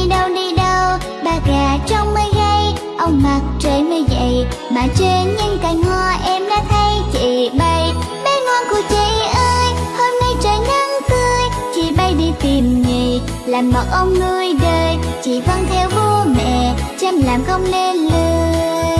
đi đâu đi đâu, Ba gà trong mây gây Ông mặt trời mới dậy, Mà trên những cành hoa em đã thấy chị bay. Bé ngoan của chị ơi, Hôm nay trời nắng tươi. Chị bay đi tìm nhì Làm mật ông nuôi đời. Chị vâng theo bố mẹ, Chăm làm không nên lời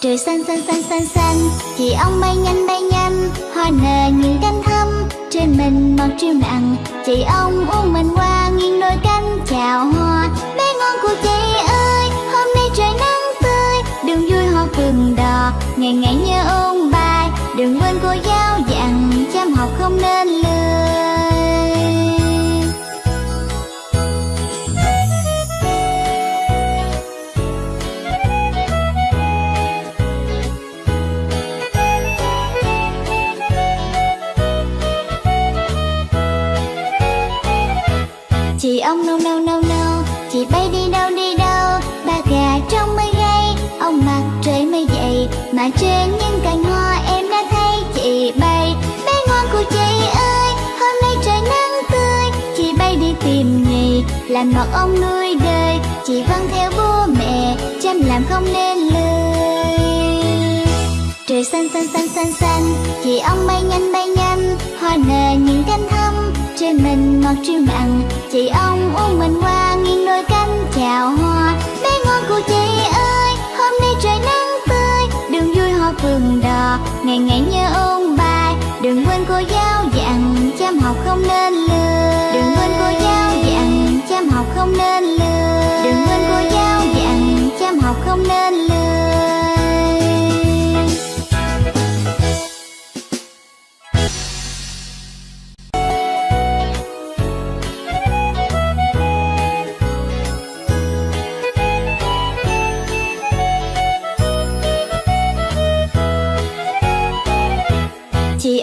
Trời xanh xanh xanh xanh xanh Chị ông bay nhanh bay nhanh. Hoa nở như cánh thâm Trên mình mọc triêu nặng. Chị ông uống mình qua nghiêng đôi cánh chào hoa, Bé ngon của chị ơi. Hôm nay trời nắng tươi, Đường vui hoa phường đò, Ngày ngày nhớ ôn bài. Đừng quên cô giáo dạy Chị ông nâu nâu nâu nâu Chị bay đi đâu đi đâu? Ba gà trong mây gây Ông mặt trời mây dậy Mà trên những cành hoa em đã thấy. Chị bay, Bé ngoan của chị ơi. Hôm nay trời nắng tươi. Chị bay đi tìm nghề, Làm mật ông nuôi đời. Chị vâng theo bố mẹ, Chăm làm không nên lười. Trời xanh xanh xanh xanh xanh. Chị ông bay nhanh bay chơi mình ngọt triêu mặn Chị ông uống mình qua nghiêng đôi cánh chào hoa. Bé ngon của chị ơi, Hôm nay trời nắng tươi. Đường vui hoa phường đò, Ngày ngày nhớ ôn bài. Đừng quên cô giáo dặn, Chăm học không nên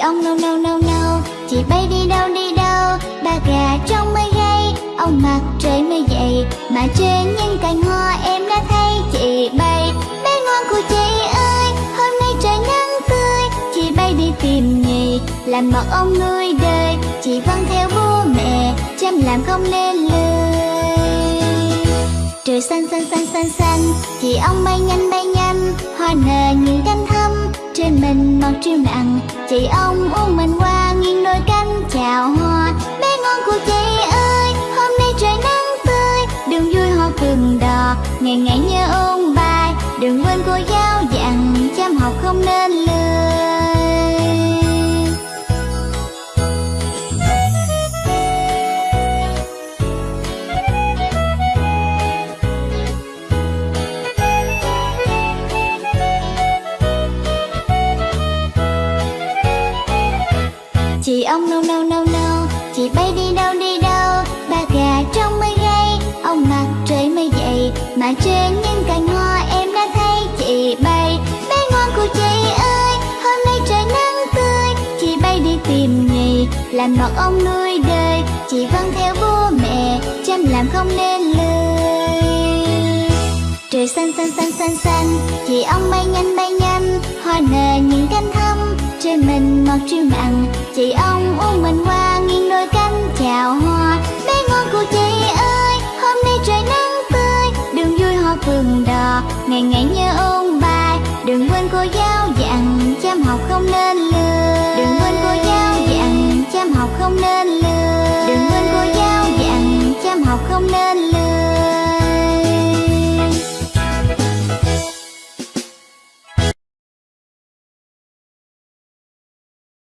ông nâu nâu nâu nâu Chị bay đi đâu đi đâu. Ba gà trong mây gây Ông mặt trời mới dậy Mà trên những cành hoa em đã thấy, chị bay Bé ngoan của chị ơi. Hôm nay trời nắng tươi, Chị bay đi tìm nghề, Làm mật ông nuôi đời. Chị vâng theo bố mẹ, Chăm làm không nên lười. Trời xanh xanh xanh xanh xanh, Chị ông bay nhanh bay nhanh. Hoa nở những cánh trên mình mặc triêu nặng Chị ông uống mình qua nghiêng đôi cánh chào hoa. Bé ngon của chị ơi, Hôm nay trời nắng tươi. Đường vui hoa phường đò, Ngày ngày nhớ ôn bài. Đừng quên cô giáo dặn, Chăm học không nên lười. Ông nâu nâu nâu nâu Chị bay đi đâu đi đâu? Ba gà trong mây gây Ông mặt trời mới dậy. Mà trên những cành hoa em đã thấy, chị bay, Bé ngoan của chị ơi. Hôm nay trời nắng tươi, Chị bay đi tìm nghề. Làm mật ông nuôi đời, Chị vâng theo bố mẹ. Chăm làm không nên lười. Trời xanh xanh xanh xanh xanh. Chị ông bay nhanh bay nhanh. ngọt triêu nặng. Chị ông uống mình qua nghiêng đôi cánh chào hoa. Bé ngon của chị ơi, hôm nay trời nắng tươi. Đường vui hoa phường đò, ngày ngày nhớ ôn bài. Đừng quên cô giáo dặn, chăm học không nên lười. Đừng quên cô giáo dặn, chăm học không nên